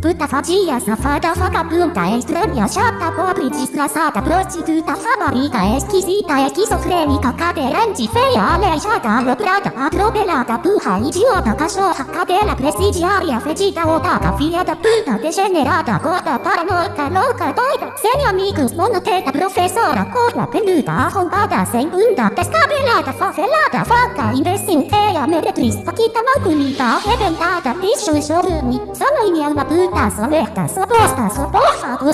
Puta fadia, safada, vagabunda, estranha, chata, pobre, desgraçada, prostituta, favorita, esquisita, esquizofrênica, cadeirante, feia, aleijada, aloprada, atropelada, burra, idiota, cachorra, cadela, presidiária, fedida, otada, filha da puta, degenerada, gorda, paranoica, louca, doida, sem amigos, monoteta, professora, corda, peluda, arrombada, sem bunda, descabelada, favelada, vaca, imbecil, feia, meretriz, paquita, mal comida, arrebentada, bicho, chorume, só mãe, minha puta, cantar, sua merda, sua bosta, sua porra do.